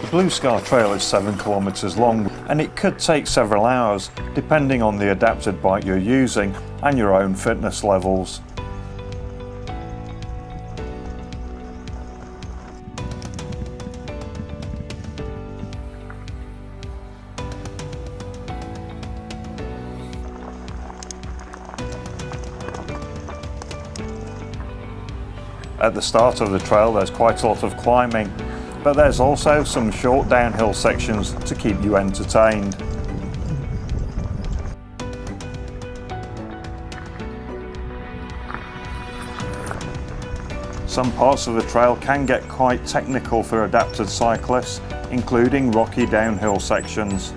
The Blue Scar Trail is 7 kilometres long and it could take several hours depending on the adapted bike you're using and your own fitness levels. At the start of the trail there's quite a lot of climbing, but there's also some short downhill sections to keep you entertained. Some parts of the trail can get quite technical for adapted cyclists, including rocky downhill sections.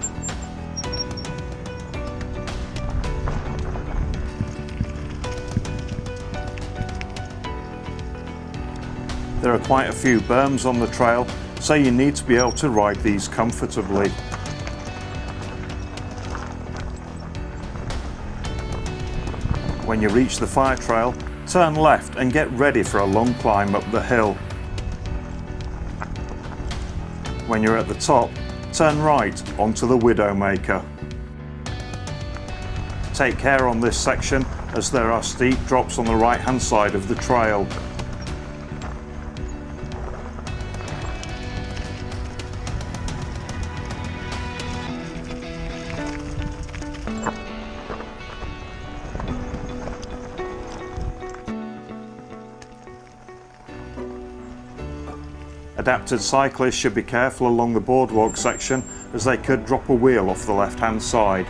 There are quite a few berms on the trail, so you need to be able to ride these comfortably. When you reach the fire trail, turn left and get ready for a long climb up the hill. When you're at the top, turn right onto the Widowmaker. Take care on this section as there are steep drops on the right hand side of the trail. Adapted cyclists should be careful along the boardwalk section as they could drop a wheel off the left hand side.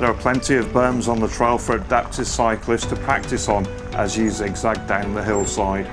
There are plenty of berms on the trail for adaptive cyclists to practice on as you zigzag down the hillside.